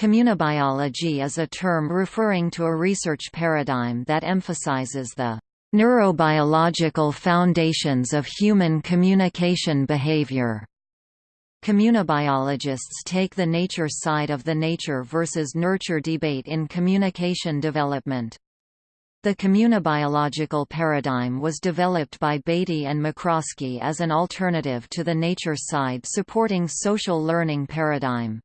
Communibiology is a term referring to a research paradigm that emphasizes the neurobiological foundations of human communication behavior. Communibiologists take the nature side of the nature versus nurture debate in communication development. The communibiological paradigm was developed by Beatty and McCroskey as an alternative to the nature side supporting social learning paradigm.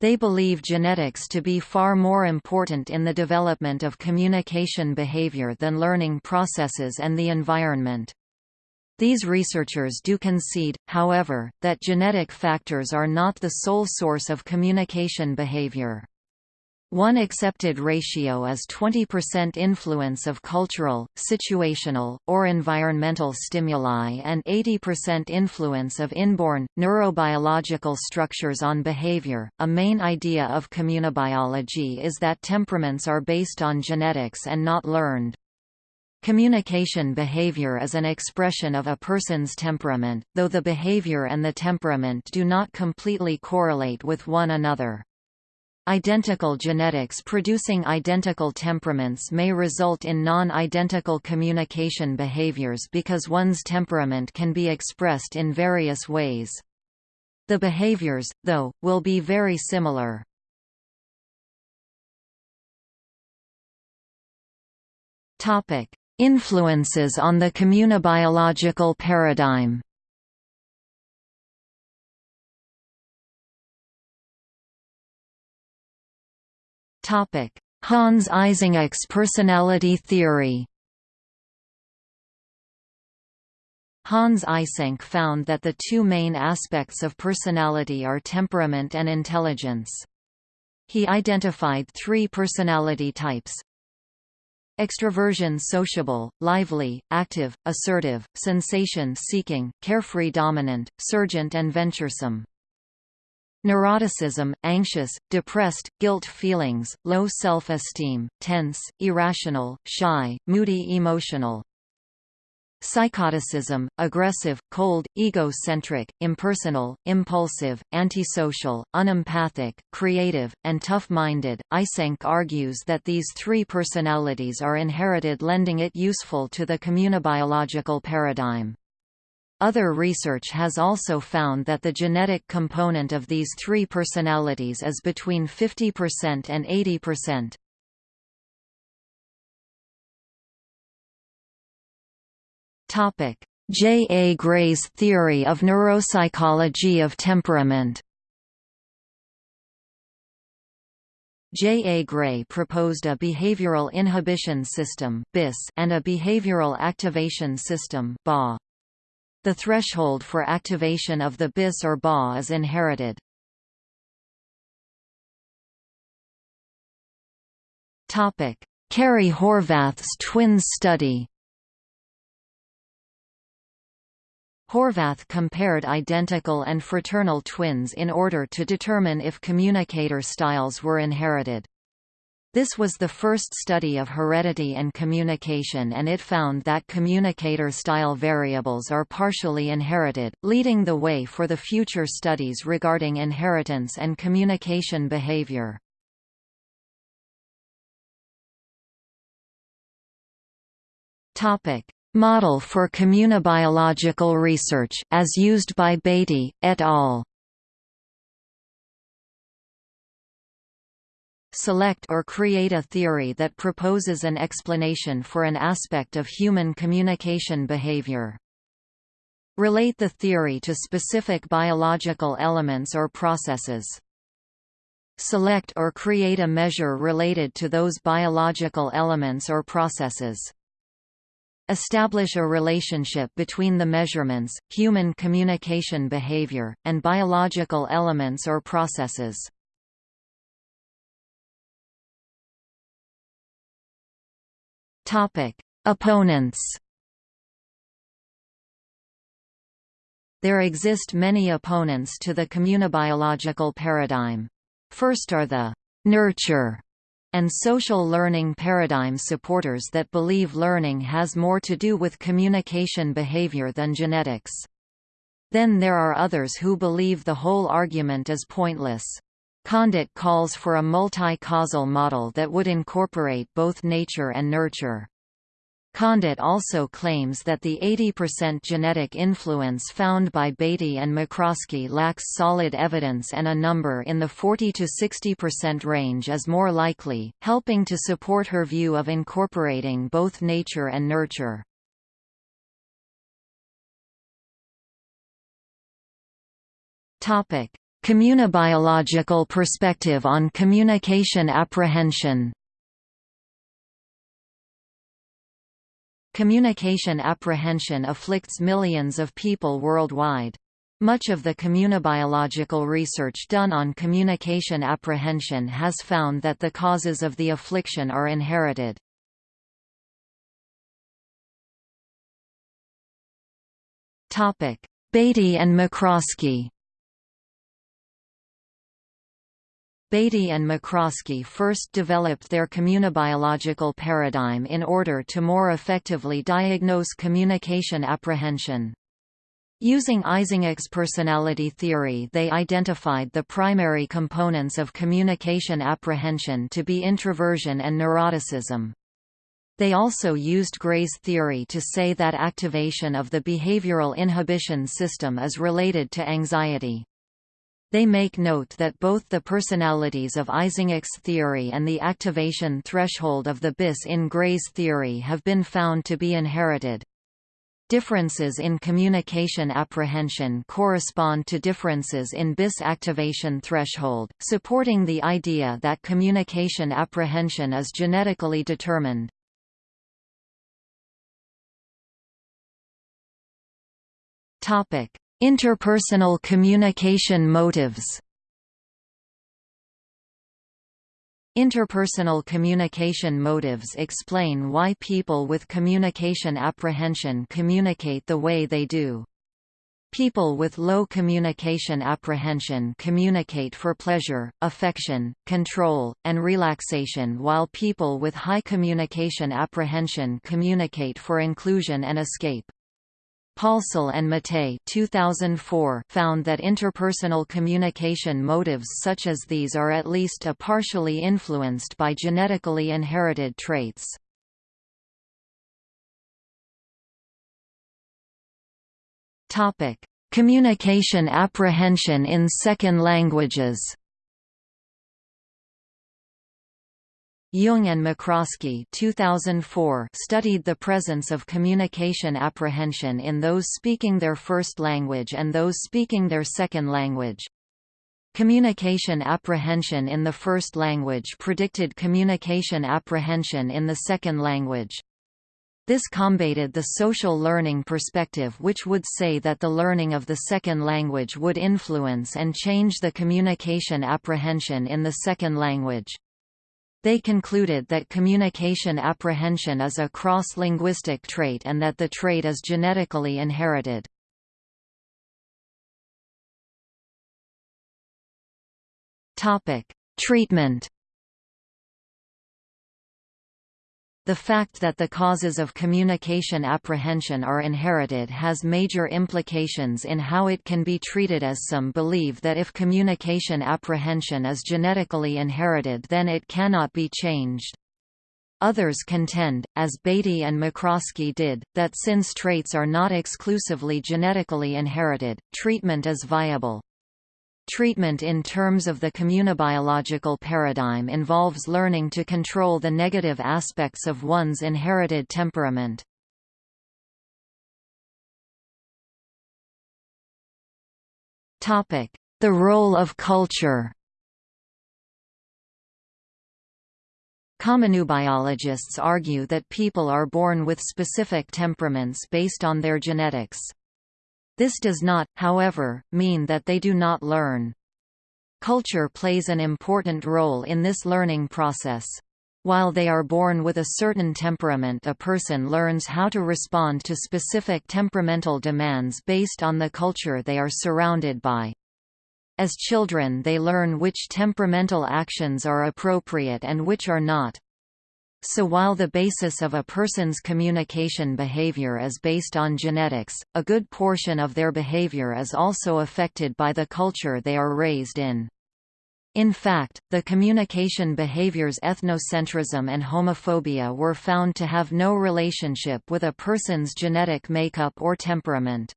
They believe genetics to be far more important in the development of communication behavior than learning processes and the environment. These researchers do concede, however, that genetic factors are not the sole source of communication behavior. One accepted ratio is 20% influence of cultural, situational, or environmental stimuli and 80% influence of inborn, neurobiological structures on behavior. A main idea of communibiology is that temperaments are based on genetics and not learned. Communication behavior is an expression of a person's temperament, though the behavior and the temperament do not completely correlate with one another. Identical genetics producing identical temperaments may result in non-identical communication behaviors because one's temperament can be expressed in various ways. The behaviors, though, will be very similar. Influences on the communibiological paradigm Hans Eysenck's personality theory Hans Eysenck found that the two main aspects of personality are temperament and intelligence. He identified three personality types. Extroversion sociable, lively, active, assertive, sensation-seeking, carefree dominant, surgent and venturesome. Neuroticism, anxious, depressed, guilt feelings, low self-esteem, tense, irrational, shy, moody emotional. Psychoticism, aggressive, cold, egocentric, impersonal, impulsive, antisocial, unempathic, creative, and tough-minded. Eysenck argues that these three personalities are inherited lending it useful to the communibiological paradigm. Other research has also found that the genetic component of these three personalities is between 50% and 80%. Topic: J. A. Gray's theory of neuropsychology of temperament J. A. Gray proposed a behavioral inhibition system and a behavioral activation system the threshold for activation of the BIS or BA is inherited. Carey Horvath's twin study Horvath compared identical and fraternal twins in order to determine if communicator styles were inherited. This was the first study of heredity and communication and it found that communicator-style variables are partially inherited, leading the way for the future studies regarding inheritance and communication behavior. Model for communibiological research, as used by Beatty, et al. Select or create a theory that proposes an explanation for an aspect of human communication behavior. Relate the theory to specific biological elements or processes. Select or create a measure related to those biological elements or processes. Establish a relationship between the measurements, human communication behavior, and biological elements or processes. Topic: Opponents. There exist many opponents to the communibiological paradigm. First are the nurture and social learning paradigm supporters that believe learning has more to do with communication behavior than genetics. Then there are others who believe the whole argument is pointless. Condit calls for a multi-causal model that would incorporate both nature and nurture. Condit also claims that the 80% genetic influence found by Beatty and McCroskey lacks solid evidence and a number in the 40 to 60% range is more likely, helping to support her view of incorporating both nature and nurture. Topic: Communibiological perspective on communication apprehension Communication apprehension afflicts millions of people worldwide. Much of the communibiological research done on communication apprehension has found that the causes of the affliction are inherited. Beatty and McCroskey Beatty and McCroskey first developed their communibiological paradigm in order to more effectively diagnose communication apprehension. Using Eysenck's personality theory they identified the primary components of communication apprehension to be introversion and neuroticism. They also used Gray's theory to say that activation of the behavioral inhibition system is related to anxiety. They make note that both the personalities of Eysenck's theory and the activation threshold of the BIS in Gray's theory have been found to be inherited. Differences in communication apprehension correspond to differences in BIS activation threshold, supporting the idea that communication apprehension is genetically determined. Topic: Interpersonal communication motives Interpersonal communication motives explain why people with communication apprehension communicate the way they do. People with low communication apprehension communicate for pleasure, affection, control, and relaxation while people with high communication apprehension communicate for inclusion and escape. Paulsel and Mottet 2004 found that interpersonal communication motives such as these are at least a partially influenced by genetically inherited traits. Communication apprehension in second languages Jung and McCroskey 2004 studied the presence of communication apprehension in those speaking their first language and those speaking their second language. Communication apprehension in the first language predicted communication apprehension in the second language. This combated the social learning perspective which would say that the learning of the second language would influence and change the communication apprehension in the second language. They concluded that communication apprehension is a cross-linguistic trait and that the trait is genetically inherited. Treatment The fact that the causes of communication apprehension are inherited has major implications in how it can be treated as some believe that if communication apprehension is genetically inherited then it cannot be changed. Others contend, as Beatty and McCroskey did, that since traits are not exclusively genetically inherited, treatment is viable. Treatment in terms of the communibiological paradigm involves learning to control the negative aspects of one's inherited temperament. The role of culture Communibiologists argue that people are born with specific temperaments based on their genetics. This does not, however, mean that they do not learn. Culture plays an important role in this learning process. While they are born with a certain temperament a person learns how to respond to specific temperamental demands based on the culture they are surrounded by. As children they learn which temperamental actions are appropriate and which are not. So while the basis of a person's communication behavior is based on genetics, a good portion of their behavior is also affected by the culture they are raised in. In fact, the communication behaviors ethnocentrism and homophobia were found to have no relationship with a person's genetic makeup or temperament.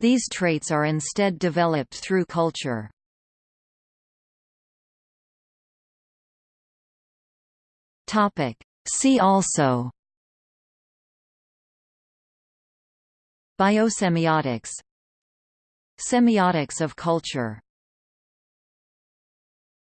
These traits are instead developed through culture. See also. Biosemiotics. Semiotics of culture